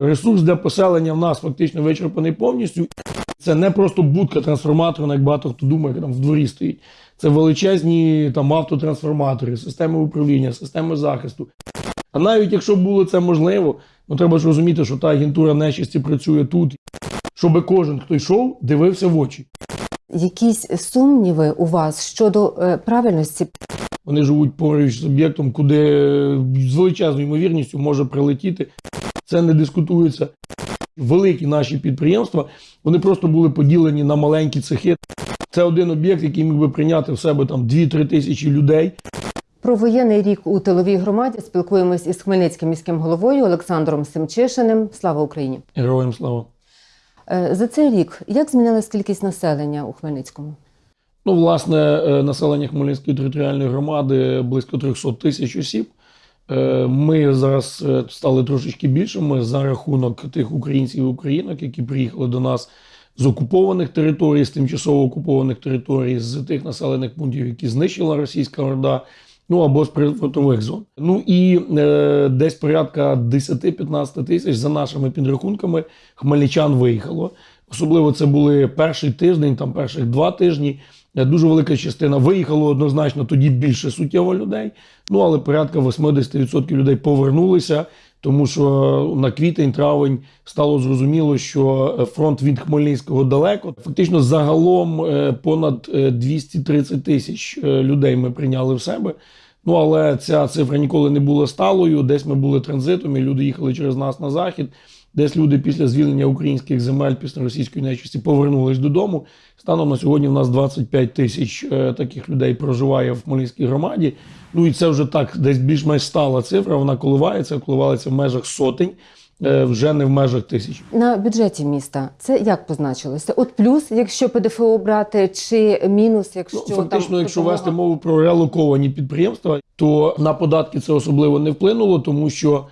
Ресурс для поселення в нас фактично вичерпаний повністю. Це не просто будка трансформаторна, як багато хто думає, яка там в дворі стоїть. Це величезні там автотрансформатори, системи управління, системи захисту. А навіть якщо було це можливо, ну треба ж розуміти, що та агентура нечисті працює тут, щоб кожен, хто йшов, дивився в очі. Якісь сумніви у вас щодо е, правильності Вони живуть поруч з об'єктом, куди е, з величезною ймовірністю може прилетіти. Це не дискутується. Великі наші підприємства вони просто були поділені на маленькі цехи. Це один об'єкт, який міг би прийняти в себе там 2-3 тисячі людей. Про воєнний рік у тиловій громаді спілкуємось із Хмельницьким міським головою Олександром Семчишиним. Слава Україні! Героям слава. Е, За цей рік як змінилась кількість населення у Хмельницькому? Ну, власне, е, населення Хмельницької територіальної громади близько 300 тисяч осіб. Е, Ми зараз е, стали трошечки більшими за рахунок тих українців і українок, які приїхали до нас з окупованих територій, з тимчасово окупованих територій, з тих населених пунктів, які знищила російська орда. Ну або з прифронтових зон. Ну і е, десь порядка 10-15 тисяч за нашими підрахунками хмельничан виїхало. Особливо це були перший тиждень, там перших два тижні. Е, Дуже велика частина виїхало однозначно, тоді більше суттєво людей. Ну але порядка 80% людей повернулися, тому що на квітень, травень стало зрозуміло, що е, фронт від Хмельницького далеко. Фактично, загалом е, понад е, 230 тисяч е, людей ми прийняли в себе. Ну але ця цифра ніколи не була сталою. Десь ми були транзитом, і люди їхали через нас на захід. Десь люди після звільнення українських земель після російської нечисті повернулись додому. Станом на сьогодні в нас 25 тисяч е, таких людей проживає в Хмельницькій громаді. Ну і це вже так десь більш-менш стала цифра. Вона коливається, коливається в межах сотень, е, вже не в межах тисяч. На бюджеті міста це як позначилося? От плюс, якщо ПДФО брати, чи мінус, якщо Ну, фактично, там якщо вести мову про релоковані підприємства, то на податки це особливо не вплинуло, тому що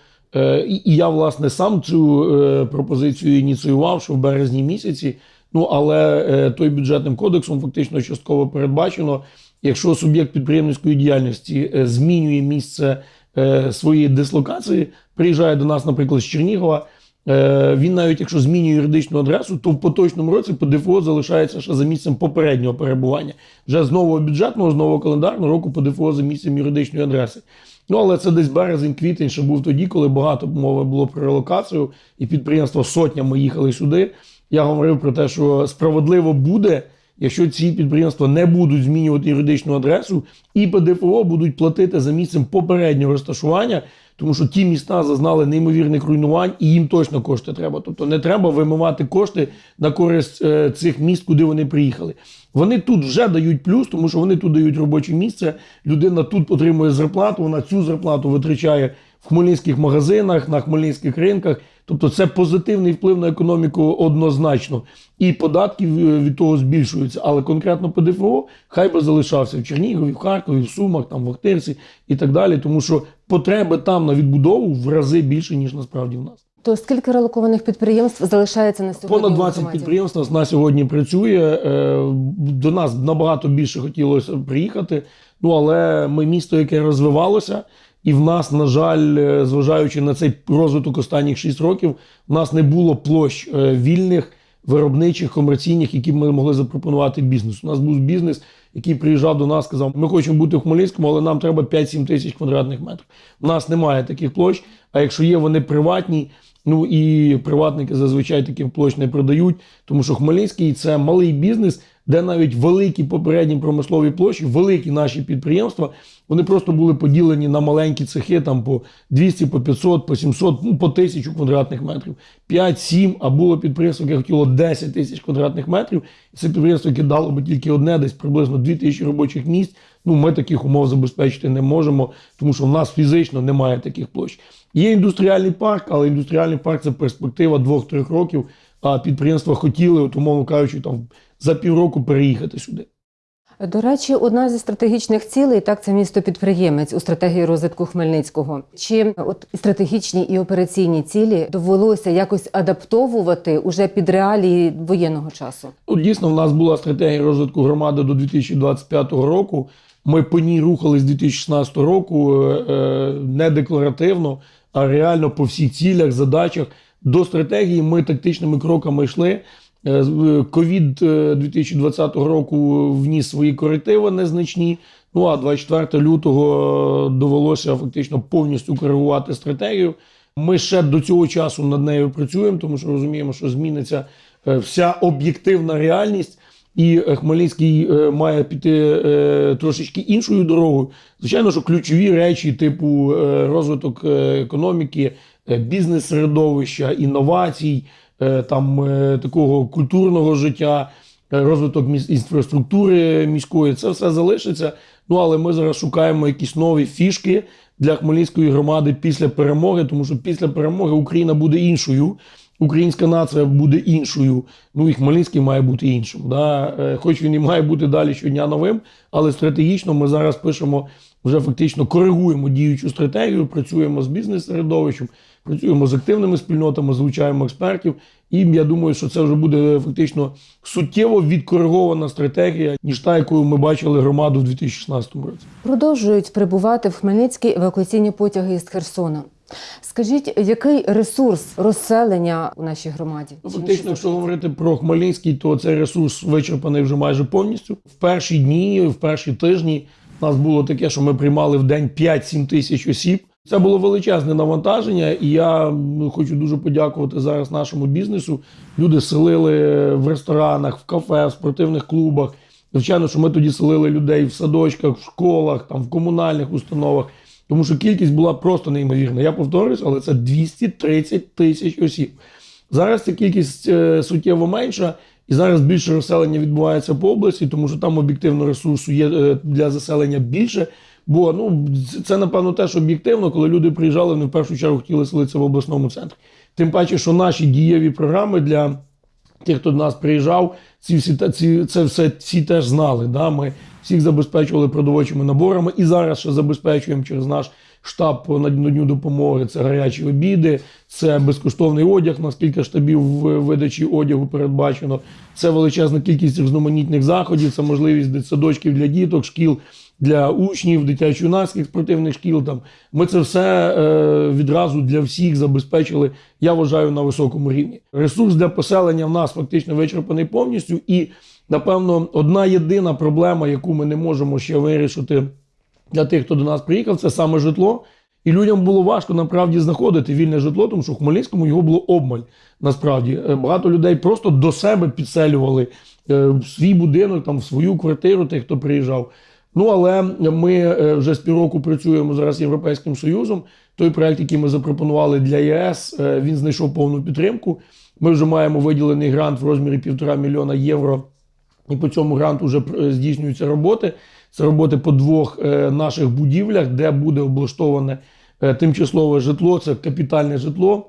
і, і я власне сам цю е, пропозицію ініціював, що в березні місяці. Ну але е, той бюджетним кодексом фактично частково передбачено, якщо суб'єкт підприємницької діяльності е, змінює місце е, своєї дислокації, приїжджає до нас, наприклад, з Чернігова. Е, Він навіть якщо змінює юридичну адресу, то в поточному році по ДФО залишається ще за місцем попереднього перебування. Вже з нового бюджетного, з нового календарного року по ДФО за місцем юридичної адреси. Ну але це десь березень-квітень, ще був тоді, коли багато мови було про релокацію, і підприємства сотнями їхали сюди. Я говорив про те, що справедливо буде, якщо ці підприємства не будуть змінювати юридичну адресу, і ПДФО будуть платити за місцем попереднього розташування, тому що ті міста зазнали неймовірних руйнувань, і їм точно кошти треба. Тобто не треба вимивати кошти на користь е, цих міст, куди вони приїхали. Вони тут вже дають плюс, тому що вони тут дають робоче місце. Людина тут отримує зарплату, вона цю зарплату витрачає в хмельницьких магазинах, на хмельницьких ринках. Тобто це позитивний вплив на економіку однозначно. І податки від того збільшуються. Але конкретно по ДФО хай би залишався в Чернігові, в Харкові, в Сумах, там в Охтирці і так далі. Тому що потреби там на відбудову в рази більше, ніж насправді в нас. То скільки релокованих підприємств залишається на сьогодні? Понад у 20 підприємств нас на сьогодні працює. Е, До нас набагато більше хотілося приїхати. Ну але ми місто, яке розвивалося, і в нас, на жаль, е, зважаючи на цей розвиток останніх 6 років, в нас не було площ е, вільних, виробничих, комерційних, які ми могли запропонувати бізнесу. У нас був бізнес, який приїжджав до нас, сказав: ми хочемо бути в Хмельницькому, але нам треба 5-7 тисяч квадратних метрів. У нас немає таких площ. А якщо є, вони приватні. Ну і приватники зазвичай таких площ не продають, тому що Хмельницький це малий бізнес, де навіть великі попередні промислові площі, великі наші підприємства, вони просто були поділені на маленькі цехи, там по 200, по 500, по 700, ну по 1000 квадратних метрів, 5-7, а було підприємство, яке хотіло 10 тисяч квадратних метрів. Це підприємство, яке дало би тільки одне, десь приблизно 2000 робочих місць. Ну, ми таких умов забезпечити не можемо, тому що в нас фізично немає таких площ. Є індустріальний парк, але індустріальний парк це перспектива 2-3 років. А підприємства хотіли, от, умовно кажучи, там за півроку переїхати сюди. До речі, одна зі стратегічних цілей так це місто підприємець у стратегії розвитку Хмельницького. Чи от стратегічні і операційні цілі довелося якось адаптовувати уже під реалії воєнного часу? Ну, дійсно, в нас була стратегія розвитку громади до 2025 року. Ми по ній рухались з 2016 року е, е, не декларативно, а реально по всіх цілях, задачах. до стратегії ми тактичними кроками йшли. Е, з- Ковід е, 2020 року вніс свої корективи незначні. Ну а 24 лютого е, довелося фактично повністю коригувати стратегію. Ми ще до цього часу над нею працюємо, тому що розуміємо, що зміниться е, вся об'єктивна реальність. І е, Хмельницький е, має піти е, трошечки іншою дорогою. Звичайно, що ключові речі, типу розвиток економіки, бізнес-середовища, інновацій, там такого культурного життя, розвиток міс- інфраструктури міської, це все залишиться. Ну але ми зараз шукаємо якісь нові фішки для Хмельницької громади після перемоги, тому що після перемоги Україна буде іншою. Українська нація буде іншою, ну і Хмельницький має бути іншим. Да? Е, Хоч він і має бути далі щодня новим, але стратегічно ми зараз пишемо, вже фактично коригуємо діючу стратегію, працюємо з бізнес-середовищем, працюємо з активними спільнотами, залучаємо експертів. І я думаю, що це вже буде фактично суттєво відкоригована стратегія, ніж та, якою ми бачили громаду в 2016 році. Продовжують прибувати в Хмельницький евакуаційні потяги із Херсона. Скажіть, який ресурс розселення у нашій громаді? Ну, фактично, якщо говорити про Хмельницький, то цей ресурс вичерпаний вже майже повністю. В перші дні, в перші тижні у нас було таке, що ми приймали в день 5-7 тисяч осіб. Це було величезне навантаження, і я хочу дуже подякувати зараз нашому бізнесу. Люди селили в ресторанах, в кафе, в спортивних клубах. Звичайно, що ми тоді селили людей в садочках, в школах, там в комунальних установах. Тому що кількість була просто неймовірна. Я повторюсь, але це 230 тисяч осіб. Зараз ця кількість е, суттєво менша, і зараз більше розселення відбувається по області, тому що там об'єктивно ресурсу є е, для заселення більше. Бо ну це- напевно теж об'єктивно, коли люди приїжджали, вони в першу чергу хотіли селитися в обласному центрі. Тим паче, що наші дієві програми для тих, хто до нас приїжджав, ці всі ці це все всі теж знали. Да? Ми всіх забезпечували продовольчими наборами і зараз ще забезпечуємо через наш штаб надню допомоги. Це гарячі обіди, це безкоштовний одяг. У нас кілька штабів видачі одягу передбачено. Це величезна кількість різноманітних заходів. Це можливість дитсадочків для діток, шкіл для учнів, дитячо-юнацьких спортивних шкіл. Там ми це все е, відразу для всіх забезпечили. Я вважаю на високому рівні. Ресурс для поселення в нас фактично вичерпаний повністю. І напевно, одна єдина проблема, яку ми не можемо ще вирішити для тих, хто до нас приїхав, це саме житло. І людям було важко насправді знаходити вільне житло, тому що в Хмельницькому його було обмаль. Насправді Е, багато людей просто до себе підселювали е, в свій будинок, там в свою квартиру, тих, хто приїжджав. Ну але ми е, вже з півроку працюємо зараз з Європейським Союзом. Той проект, який ми запропонували для ЄС, він знайшов повну підтримку. Ми вже маємо виділений грант в розмірі півтора мільйона євро. І по цьому гранту вже здійснюються роботи. Це роботи по двох е, наших будівлях, де буде облаштоване е, тимчасове житло, це капітальне житло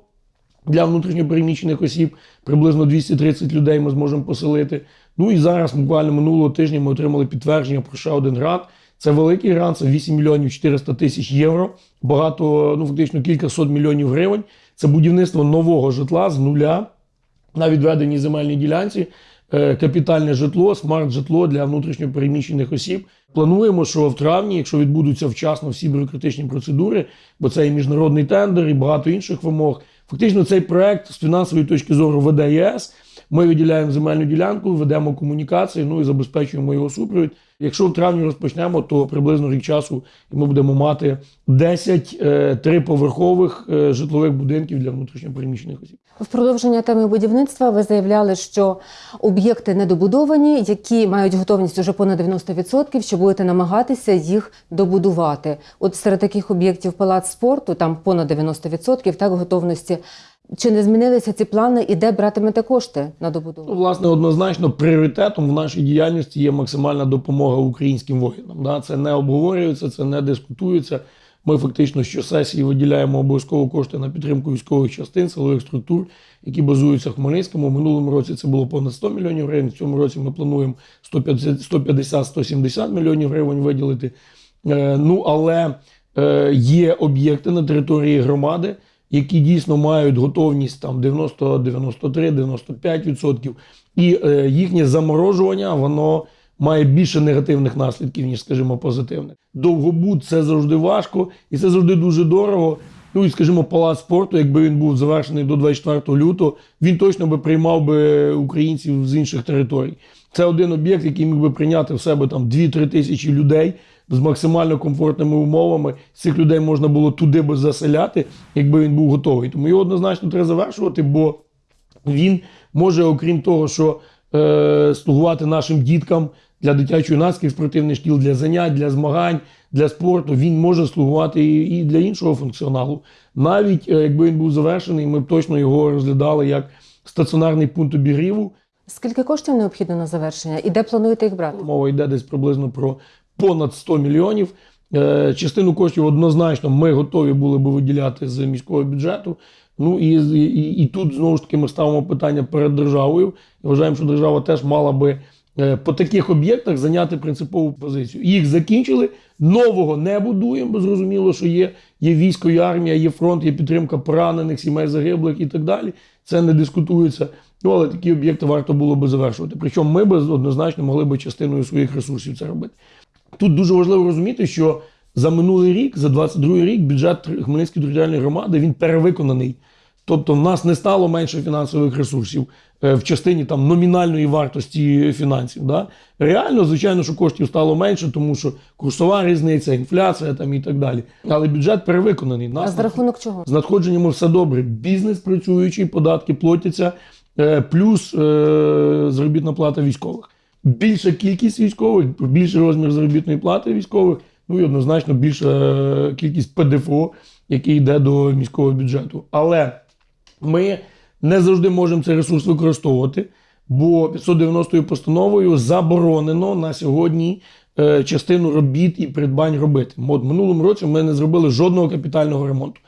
для внутрішньопереміщених осіб. Приблизно 230 людей ми зможемо поселити. Ну і зараз, буквально минулого тижня, ми отримали підтвердження про ще один грант. Це великий грант, це 8 мільйонів 400 тисяч євро. Багато, ну фактично кілька сот мільйонів гривень. Це будівництво нового житла з нуля на відведеній земельній ділянці. е, Капітальне житло, смарт-житло для внутрішньопереміщених осіб. Плануємо, що в травні, якщо відбудуться вчасно всі бюрократичні процедури, бо це і міжнародний тендер, і багато інших вимог. Фактично, цей проект з фінансової точки зору веде єС. Ми виділяємо земельну ділянку, ведемо комунікації, ну і забезпечуємо його супровід. Якщо в травні розпочнемо, то приблизно рік часу і ми будемо мати 10 е, триповерхових е, житлових будинків для внутрішньопереміщених осіб. В продовження теми будівництва ви заявляли, що об'єкти недобудовані, які мають готовність уже понад 90%, що будете намагатися їх добудувати. От серед таких об'єктів палац спорту, там понад 90% так готовності. Чи не змінилися ці плани і де братимете кошти на Ну, добудову? власне, однозначно пріоритетом в нашій діяльності є максимальна допомога українським воїнам. Да? Це не обговорюється, це не дискутується. Ми фактично щосесії виділяємо обов'язково кошти на підтримку військових частин, силових структур, які базуються в Хмельницькому. Минулому році це було понад 100 мільйонів гривень. В цьому році ми плануємо 150-170 мільйонів гривень виділити. Е, ну але е, є об'єкти на території громади, які дійсно мають готовність там 90, 93, 95%. І е, їхнє заморожування воно має більше негативних наслідків, ніж, скажімо, позитивних. Довгобуд це завжди важко, і це завжди дуже дорого. Ну і скажімо, палац спорту, якби він був завершений до 24 лютого, він точно би приймав би українців з інших територій. Це один об'єкт, який міг би прийняти в себе там 2-3 тисячі людей з максимально комфортними умовами. Цих людей можна було туди би заселяти, якби він був готовий. Тому його однозначно треба завершувати, бо він може, окрім того, що е, слугувати нашим діткам для дитячо-юнацьких спортивних шкіл, для занять, для змагань, для спорту, він може слугувати і, і для іншого функціоналу. Навіть е, якби він був завершений, ми б точно його розглядали як стаціонарний пункт обігріву. Скільки коштів необхідно на завершення і де плануєте їх брати? Мова йде десь приблизно про понад 100 мільйонів. Е, Частину коштів однозначно ми готові були би виділяти з міського бюджету. Ну і, і, і тут знову ж таки ми ставимо питання перед державою. І вважаємо, що держава теж мала би е, по таких об'єктах зайняти принципову позицію. Їх закінчили, нового не будуємо, бо зрозуміло, що є, є військо, є армія, є фронт, є підтримка поранених, сімей загиблих і так далі. Це не дискутується. Ну, але такі об'єкти варто було би завершувати. Причому ми би однозначно могли би частиною своїх ресурсів це робити. Тут дуже важливо розуміти, що за минулий рік, за 22 рік, бюджет Хмельницької територіальної громади він перевиконаний. Тобто в нас не стало менше фінансових ресурсів е, в частині там номінальної вартості фінансів. Да? Реально, звичайно, що коштів стало менше, тому що курсова різниця, інфляція там і так далі. Але бюджет перевиконаний. А Нас за рахунок чого? з надходженнями все добре. Бізнес працюючий, податки платяться, е, плюс е, заробітна плата військових. Більша кількість військових, більший розмір заробітної плати військових, ну і однозначно більша е, кількість ПДФО, який йде до міського бюджету. Але ми не завжди можемо цей ресурс використовувати, бо 590 постановою заборонено на сьогодні е, частину робіт і придбань робити. От минулому році ми не зробили жодного капітального ремонту.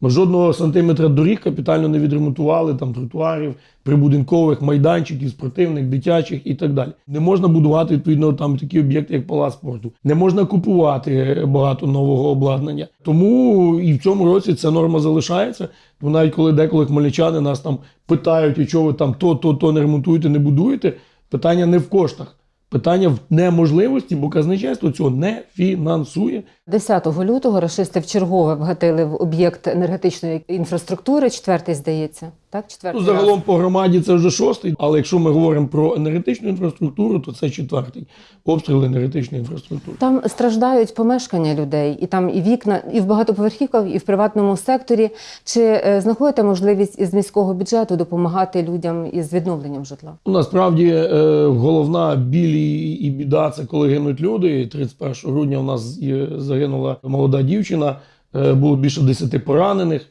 Ми жодного сантиметра доріг капітально не відремонтували, там тротуарів, прибудинкових, майданчиків, спортивних, дитячих і так далі. Не можна будувати відповідно там такі об'єкти, як палац спорту. Не можна купувати багато нового обладнання. Тому і в цьому році ця норма залишається. Бо навіть коли деколи хмельничани нас там питають, і чого ви там то, то, то не ремонтуєте, не будуєте. Питання не в коштах. Питання в неможливості, бо казначейство цього не фінансує. 10 лютого рашисти вчергове вгатили в об'єкт енергетичної інфраструктури, четвертий, здається. Так, четвертий Ну, загалом по громаді це вже шостий, але якщо ми говоримо про енергетичну інфраструктуру, то це четвертий обстріл енергетичної інфраструктури. Там страждають помешкання людей, і там і вікна, і в багатоповерхівках, і в приватному секторі. Чи е, знаходите можливість із міського бюджету допомагати людям із відновленням житла? Насправді е, головна біль і, біда це коли гинуть люди. І 31 грудня у нас загинула молода дівчина, е, було більше 10 поранених.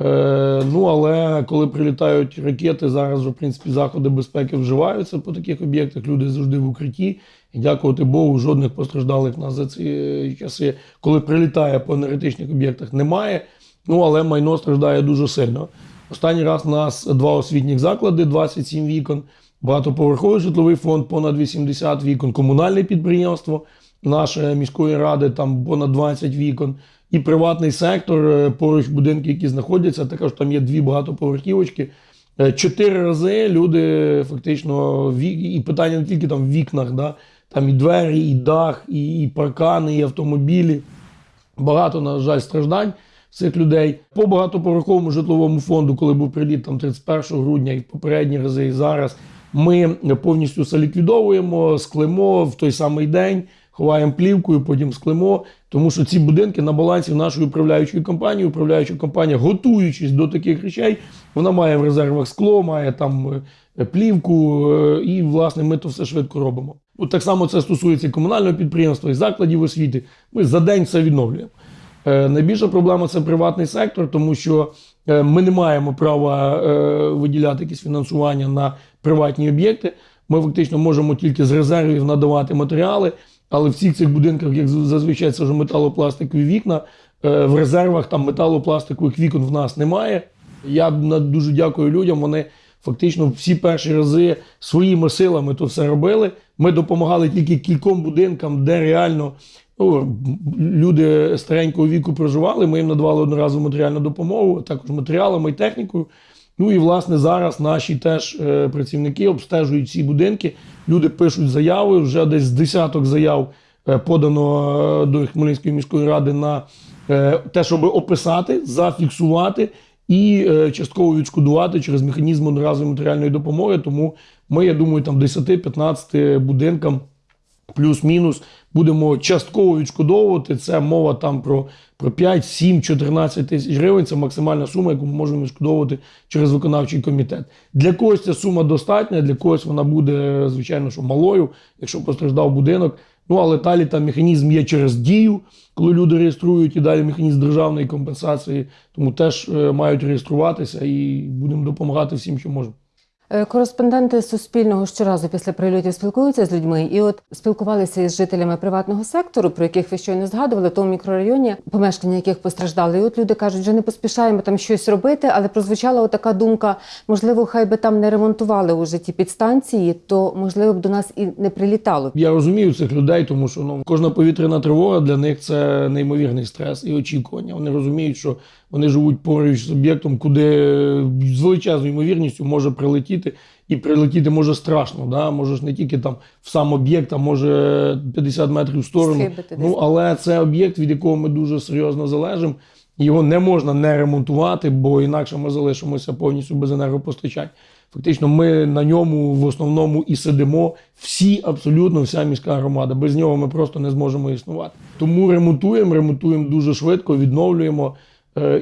Е, ну але коли прилітають ракети, зараз в принципі заходи безпеки вживаються по таких об'єктах. Люди завжди в укритті. І дякувати Богу, жодних постраждалих нас за ці е, часи, коли прилітає по енергетичних об'єктах, немає. Ну але майно страждає дуже сильно. Останній раз у нас два освітніх заклади, 27 вікон, багатоповерховий житловий фонд, понад 80 вікон, комунальне підприємство нашої міської ради, там понад 20 вікон, і приватний сектор, е, поруч будинки, які знаходяться, також там є дві багатоповерхівочки. Е, Чотири рази люди фактично і питання не тільки там в вікнах, да, там і двері, і дах, і, паркани, і автомобілі багато, на жаль, страждань цих людей. По багатоповерховому житловому фонду, коли був приліт там 31 грудня і в попередні рази, і зараз, ми повністю все ліквідовуємо, склемо в той самий день, ховаємо плівкою, потім склемо. Тому що ці будинки на балансі нашої управляючої компанії. Управляюча компанія, готуючись до таких речей, вона має в резервах скло, має там е, плівку, е, і власне ми то все швидко робимо. От так само це стосується і комунального підприємства, і закладів освіти. Ми за день все відновлюємо. Е, Найбільша проблема це приватний сектор, тому що ми не маємо права виділяти якісь фінансування на приватні об'єкти. Ми фактично можемо тільки з резервів надавати матеріали, але в всіх цих будинках, як зазвичай, це вже металопластикові вікна. е, В резервах там металопластикових вікон в нас немає. Я дуже дякую людям. Вони фактично всі перші рази своїми силами то все робили. Ми допомагали тільки кільком будинкам, де реально ну, люди старенького віку проживали. Ми їм надавали одноразову матеріальну допомогу, також матеріалами і технікою. Ну і власне зараз наші теж е, працівники обстежують ці будинки. Люди пишуть заяви. Вже десь з десяток заяв е, подано е, до Хмельницької міської ради на те, щоб описати, зафіксувати і частково відшкодувати через механізм одноразової матеріальної допомоги. Тому ми, я думаю, там 10-15 будинкам плюс-мінус будемо частково відшкодовувати. Це мова там про, про 5, 7, 14 тисяч гривень. Це максимальна сума, яку ми можемо відшкодовувати через виконавчий комітет. Для когось ця сума достатня, для когось вона буде, звичайно, що малою, якщо постраждав будинок. Ну, але далі там механізм є через дію, коли люди реєструють, і далі механізм державної компенсації. Тому теж е, мають реєструватися і будемо допомагати всім, що можемо. Е, Кореспонденти Суспільного щоразу після прильотів спілкуються з людьми, і от спілкувалися із жителями приватного сектору, про яких ви щойно згадували, в тому мікрорайоні, помешкання яких постраждали. І от люди кажуть, вже не поспішаємо там щось робити, але прозвучала така думка: можливо, хай би там не ремонтували уже ті підстанції, то можливо б до нас і не прилітало. Я розумію цих людей, тому що ну кожна повітряна тривога для них це неймовірний стрес і очікування. Вони розуміють, що вони живуть поруч з об'єктом, куди з величезною ймовірністю може прилетіти, і прилетіти може страшно. Да? Може ж не тільки там в сам об'єкт, а може 50 метрів в сторону. Схибити. Ну але це об'єкт, від якого ми дуже серйозно залежимо. Його не можна не ремонтувати, бо інакше ми залишимося повністю без енергопостачань. Фактично, ми на ньому в основному і сидимо всі, абсолютно вся міська громада. Без нього ми просто не зможемо існувати. Тому ремонтуємо, ремонтуємо дуже швидко, відновлюємо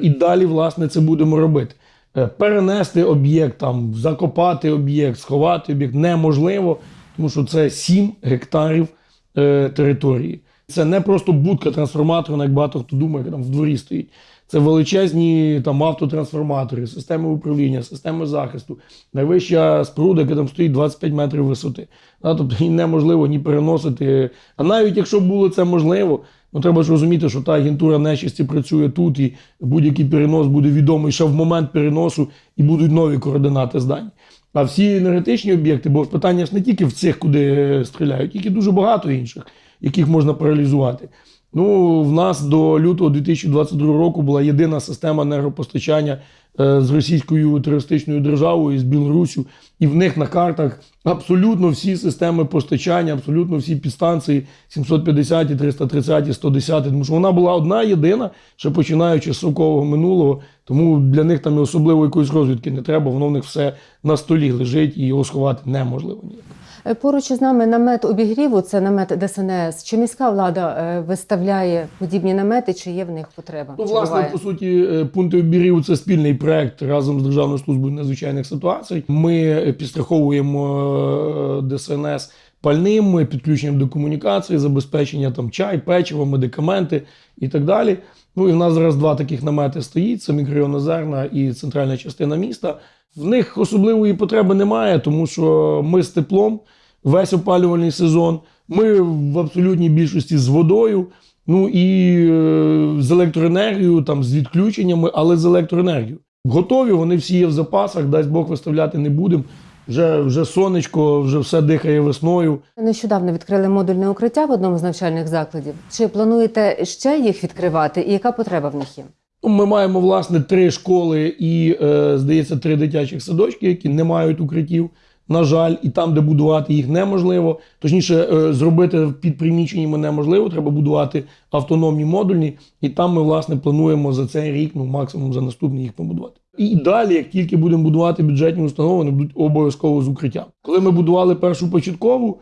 і далі, власне, це будемо робити. Е, Перенести об'єкт, там, закопати об'єкт, сховати об'єкт неможливо, тому що це 7 гектарів е, території. Це не просто будка трансформаторна, як багато хто думає, яка там в дворі стоїть. Це величезні там автотрансформатори, системи управління, системи захисту, найвища споруда, яка там стоїть 25 метрів висоти. Тобто її неможливо ні переносити. А навіть якщо було це можливо, ну треба ж розуміти, що та агентура нечисті працює тут, і будь-який перенос буде відомий ще в момент переносу, і будуть нові координати здань. А всі енергетичні об'єкти, бо питання ж не тільки в цих, куди стріляють, тільки дуже багато інших, яких можна паралізувати. Ну, в нас до лютого 2022 року була єдина система енергопостачання е, з російською терористичною державою з Білоруссю, і в них на картах абсолютно всі системи постачання, абсолютно всі підстанції 750, 330, 110, тому що вона була одна єдина, ще починаючи з совкового минулого. Тому для них там особливо якоїсь розвідки не треба, воно в них все на столі лежить і його сховати неможливо ніяк. Е, Поруч із нами намет обігріву, це намет ДСНС. Чи міська влада е, виставляє подібні намети, чи є в них потреба? Ну, власне, буває? по суті, е, пункти обігріву це спільний проект разом з Державною службою надзвичайних ситуацій. Ми підстраховуємо ДСНС пальним, підключенням до комунікації, забезпечення там чай, печиво, медикаменти і так далі. Ну і в нас зараз два таких намети стоїть: це мікрорайон Озерна і центральна частина міста. В них особливої потреби немає, тому що ми з теплом весь опалювальний сезон. Ми в абсолютній більшості з водою. Ну і е, з електроенергією, там з відключеннями, але з електроенергією. Готові, вони всі є в запасах, дасть Бог виставляти не будемо. Вже, вже сонечко, вже все дихає весною. Нещодавно відкрили модульне укриття в одному з навчальних закладів. Чи плануєте ще їх відкривати, і яка потреба в них є? Ми маємо власне три школи і, е, здається, три дитячих садочки, які не мають укриттів. На жаль, і там, де будувати їх неможливо. Точніше, е, зробити під приміщеннями неможливо. Треба будувати автономні модульні, і там ми власне плануємо за цей рік, ну максимум за наступний їх побудувати. І далі, як тільки будемо будувати бюджетні установи, вони будуть обов'язково з укриттям. Коли ми будували першу початкову,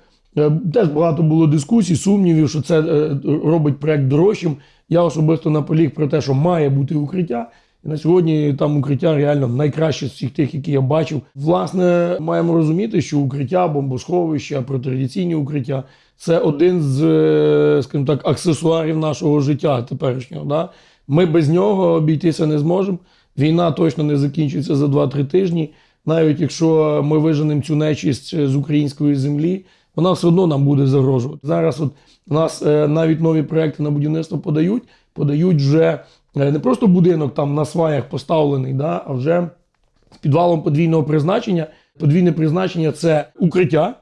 теж багато було дискусій, сумнівів, що це е, робить проект дорожчим. Я особисто наполіг про те, що має бути укриття. І на сьогодні там укриття реально найкраще з всіх тих, які я бачив. Власне, маємо розуміти, що укриття, бомбосховища, протирадіаційні укриття це один з, е, скажімо так, аксесуарів нашого життя теперішнього. Да? Ми без нього обійтися не зможемо. Війна точно не закінчиться за 2-3 тижні. Навіть якщо ми виженемо цю нечисть з української землі, вона все одно нам буде загрожувати. Зараз от у нас е, навіть нові проекти на будівництво подають, подають вже е, не просто будинок там на сваях поставлений, да, а вже з підвалом подвійного призначення. Подвійне призначення це укриття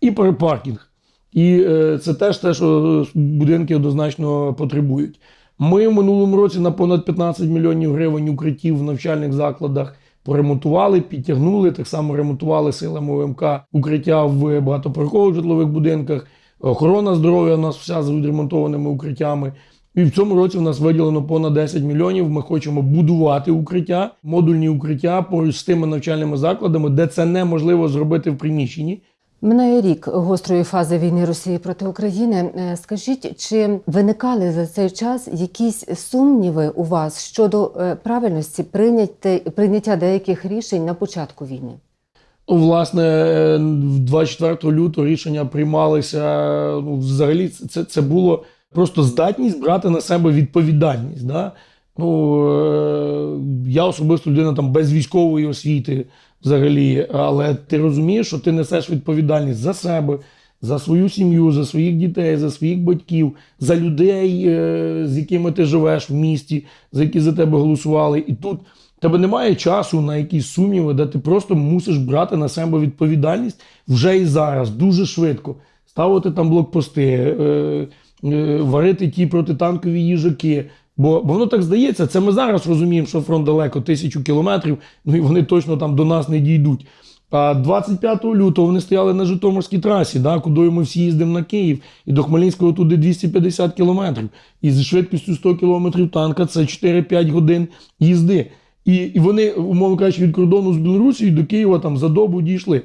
і паркінг. І е, це теж те, що будинки однозначно потребують. Ми в минулому році на понад 15 мільйонів гривень укриттів в навчальних закладах поремонтували, підтягнули. Так само ремонтували силами ОМК укриття в багатоповерхових житлових будинках. Охорона здоров'я у нас вся з відремонтованими укриттями. І в цьому році в нас виділено понад 10 мільйонів. Ми хочемо будувати укриття, модульні укриття поруч з тими навчальними закладами, де це неможливо зробити в приміщенні. Минає рік гострої фази війни Росії проти України. Е, Скажіть, чи виникали за цей час якісь сумніви у вас щодо е, правильності прийняття, деяких рішень на початку війни? Ну, власне, е, 24 лютого рішення приймалися. Ну, взагалі, це, це було просто здатність брати на себе відповідальність. Да? Ну, е, я особисто людина там без військової освіти взагалі, але ти розумієш, що ти несеш відповідальність за себе, за свою сім'ю, за своїх дітей, за своїх батьків, за людей, е, з якими ти живеш в місті, за які за тебе голосували. І тут тебе немає часу на якісь сумніви, де ти просто мусиш брати на себе відповідальність вже і зараз, дуже швидко. Ставити там блокпости, е, варити ті протитанкові їжаки. Бо, бо воно так здається, це ми зараз розуміємо, що фронт далеко тисячу кілометрів, ну і вони точно там до нас не дійдуть. А 25 лютого вони стояли на Житомирській трасі, да, куди ми всі їздимо на Київ, і до Хмельницького туди 250 кілометрів. І зі швидкістю 100 кілометрів танка це 4-5 годин їзди. І, і вони, умовно кажучи, від кордону з Білорусією до Києва там за добу дійшли.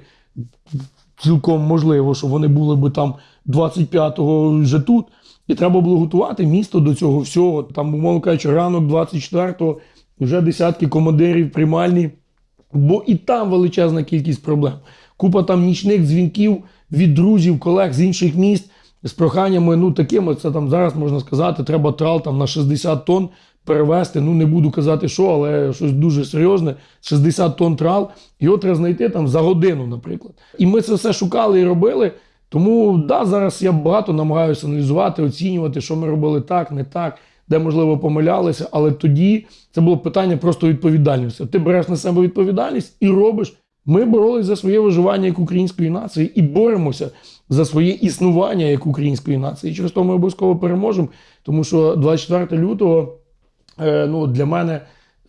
Цілком можливо, що вони були би там 25-го вже тут. І треба було готувати місто до цього всього. Там, умовно кажучи, ранок 24-го вже десятки командирів приймальні, бо і там величезна кількість проблем. Купа там нічних дзвінків від друзів, колег з інших міст з проханнями, ну такими, це там зараз можна сказати, треба трал там на 60 тонн перевезти. Ну не буду казати, що, але щось дуже серйозне. 60 тонн трал. Його треба знайти там за годину, наприклад. І ми це все шукали і робили. Тому да, зараз я багато намагаюся аналізувати, оцінювати, що ми робили так, не так, де можливо помилялися. Але тоді це було питання просто відповідальності. Ти береш на себе відповідальність і робиш. Ми боролись за своє виживання як української нації і боремося за своє існування як української нації. І через то ми обов'язково переможемо, тому що 24 лютого е, ну, для мене,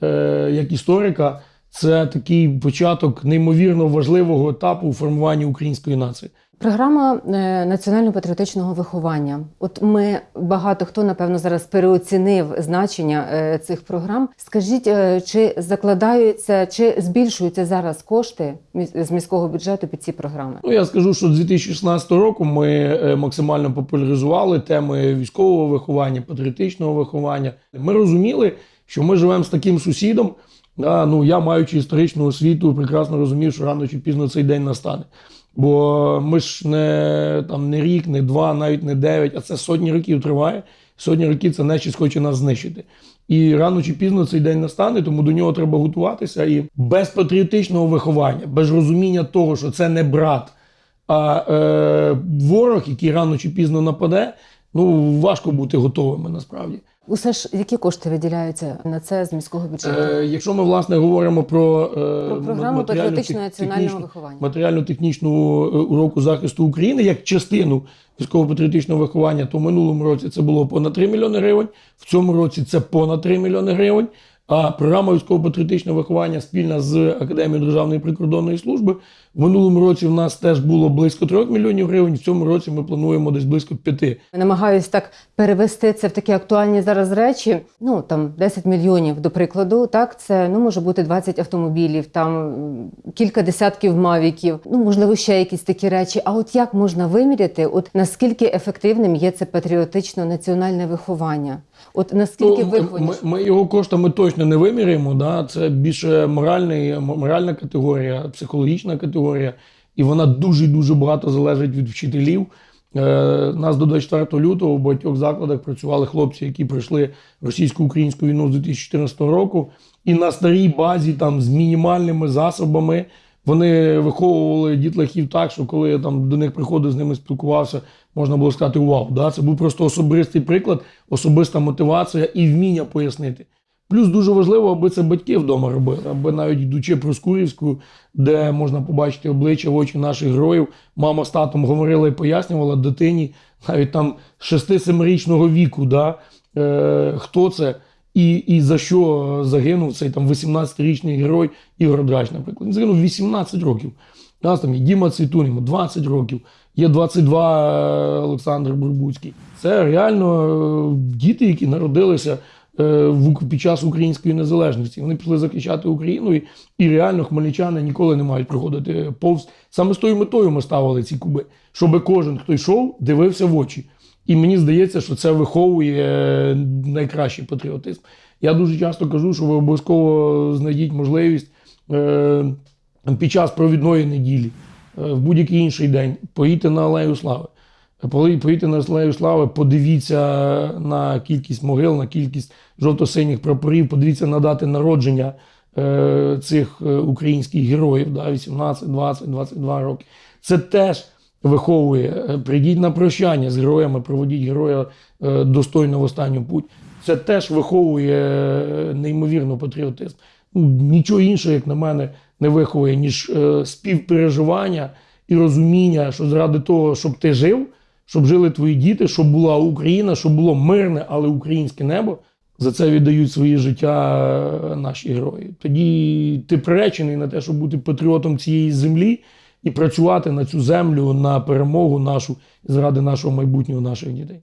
е, як історика, це такий початок неймовірно важливого етапу у формуванні української нації. Програма е, національно-патріотичного виховання. От ми багато хто напевно зараз переоцінив значення е, цих програм. Скажіть, е, чи закладаються, чи збільшуються зараз кошти з міського бюджету під ці програми? Ну, я скажу, що з 2016 року ми максимально популяризували теми військового виховання, патріотичного виховання. Ми розуміли, що ми живемо з таким сусідом. Да, ну, я, маючи історичну освіту, прекрасно розумів, що рано чи пізно цей день настане. Бо ми ж не, там, не рік, не два, навіть не дев'ять, а це сотні років триває. Сотні років це нечість хоче нас знищити. І рано чи пізно цей день настане, тому до нього треба готуватися. І без патріотичного виховання, без розуміння того, що це не брат, а е, ворог, який рано чи пізно нападе, ну важко бути готовими насправді. Усе ж які кошти виділяються на це з міського бюджету? Е, якщо ми власне говоримо про, е, Про програму патріотичного національного виховання. матеріально-технічну е, уроку захисту України як частину військово-патріотичного виховання, то в минулому році це було понад 3 мільйони гривень, в цьому році це понад 3 мільйони гривень. А програма військово-патріотичного виховання спільна з Академією Державної прикордонної служби в минулому році в нас теж було близько 3 мільйонів гривень. В цьому році ми плануємо десь близько 5. Намагаюсь так перевести це в такі актуальні зараз речі. Ну там 10 мільйонів, до прикладу. Так, це ну може бути 20 автомобілів, там кілька десятків мавіків. Ну можливо, ще якісь такі речі. А от як можна виміряти, от наскільки ефективним є це патріотично національне виховання? От наскільки Ну, виховані? ми, ми його коштами точно не виміряємо. Да? Це більше моральний, моральна категорія, психологічна категорія, і вона дуже дуже багато залежить від вчителів. Е, нас до 24 лютого в багатьох закладах працювали хлопці, які пройшли російсько-українську війну з 2014 року, і на старій базі там з мінімальними засобами. Вони виховували дітлахів так, що коли я там до них приходив, з ними спілкувався, можна було сказати вау. Да? Це був просто особистий приклад, особиста мотивація і вміння пояснити. Плюс дуже важливо, аби це батьки вдома робили, аби навіть йдучи про Скурівську, де можна побачити обличчя в очі наших героїв, мама з татом говорила і пояснювала дитині навіть там 6-7-річного віку, да, е, хто це. І, і за що загинув цей там 18-річний герой Ігор Драч, наприклад. Він загинув 18 років. У нас там є Діма Цвітун, йому 20 років, є 22 Олександр Бурбуцький. Це реально е, діти, які народилися е, під час української незалежності. Вони пішли захищати Україну, і, і реально хмельничани ніколи не мають проходити повз. Саме з тою метою ми ставили ці куби, щоб кожен, хто йшов, дивився в очі. І мені здається, що це виховує е, найкращий патріотизм. Я дуже часто кажу, що ви обов'язково знайдіть можливість е, під час провідної неділі, е, в будь-який інший день, поїдьте на Алею Слави. Поїдьте на Алею Слави, подивіться на кількість могил, на кількість жовто-синіх прапорів, подивіться на дати народження е, цих е, українських героїв, да, 18, 20, 22 роки. Це теж виховує. Е, Прийдіть на прощання з героями, проводіть героя достойно в останню путь. Це теж виховує неймовірно патріотизм. Ну, нічого іншого, як на мене, не виховує, ніж співпереживання і розуміння, що заради того, щоб ти жив, щоб жили твої діти, щоб була Україна, щоб було мирне, але українське небо. За це віддають своє життя е, наші герої. Тоді ти приречений на те, щоб бути патріотом цієї землі і працювати на цю землю, на перемогу нашу заради нашого майбутнього, наших дітей.